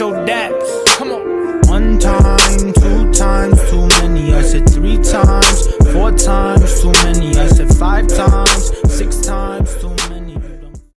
your daps. Come on. One time, two times, too many. I said three times.